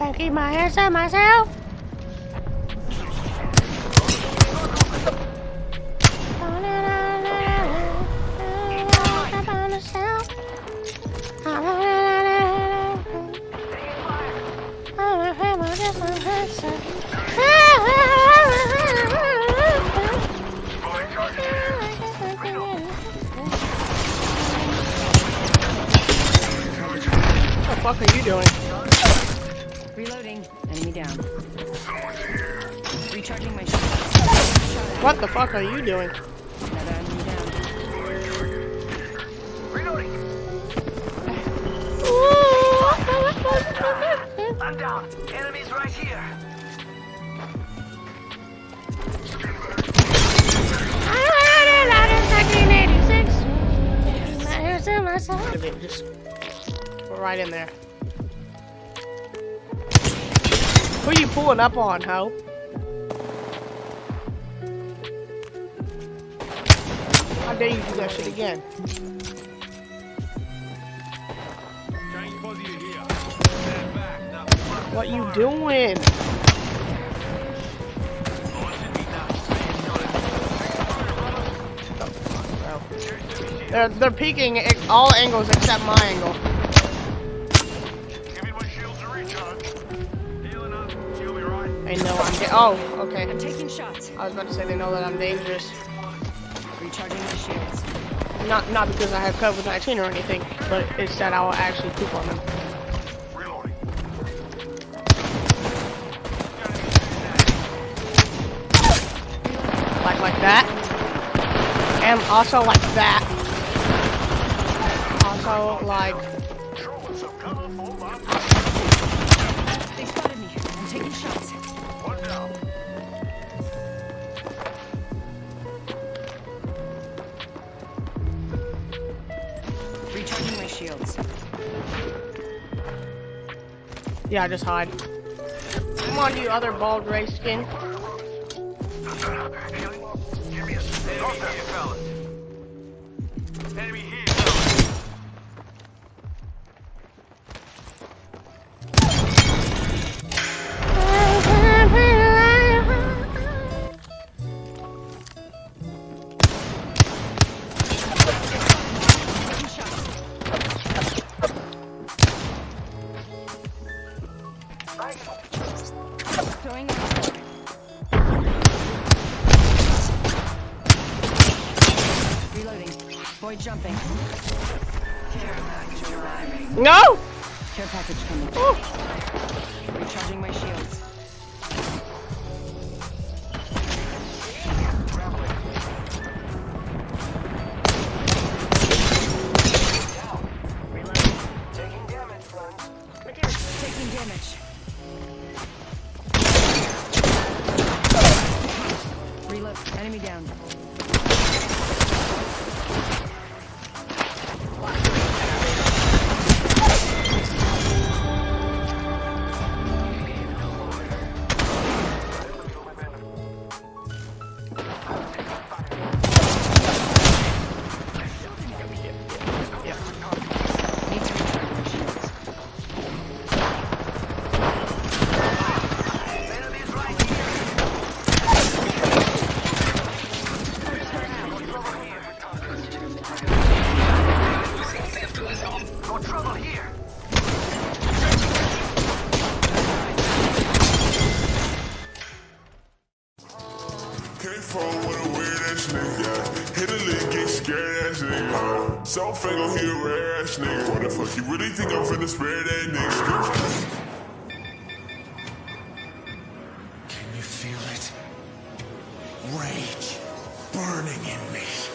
Can't keep my hands to myself. What the fuck are you doing? Reloading. Enemy down. Recharging my shield. What the fuck are you doing? Another enemy down. Reloading. I'm down. Enemies right here. Just we're right in there. Who you pulling up on, ho? How dare you do that shit again? What you doing? They're they're peeking at all angles except my angle. They know I'm. Da- oh, okay. I'm taking shots. I was about to say they know that I'm dangerous. Recharging my shields. Not not because I have COVID-19 or anything, but it's that I will actually poop on them. Reloading. Like like that. And also like that. Also like They spotted me. I'm taking shots. one down. Recharging my shields. yeah, just hide. Come on, you other bald race skin. Give me a Reloading. Void jumping. Care package arriving. No! Care package coming. Recharging my shields. Enemy down. Hit a lick, get scared ass nigga. So here, rare ass nigga. What the fuck? You really think I'm finna spare that nigga? Can you feel it? Rage burning in me.